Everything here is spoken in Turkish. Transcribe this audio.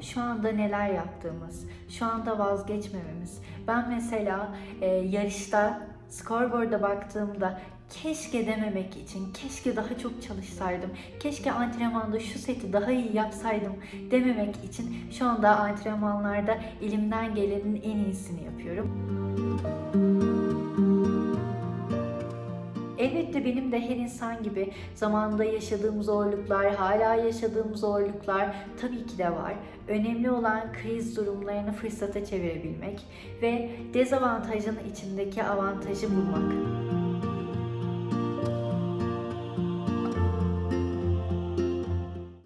şu anda neler yaptığımız, şu anda vazgeçmememiz. Ben mesela e, yarışta scoreboard'a baktığımda keşke dememek için, keşke daha çok çalışsaydım, keşke antrenmanda şu seti daha iyi yapsaydım dememek için şu anda antrenmanlarda elimden gelenin en iyisini yapıyorum. Elbette benim de her insan gibi zamanında yaşadığım zorluklar, hala yaşadığım zorluklar tabii ki de var. Önemli olan kriz durumlarını fırsata çevirebilmek ve dezavantajın içindeki avantajı bulmak.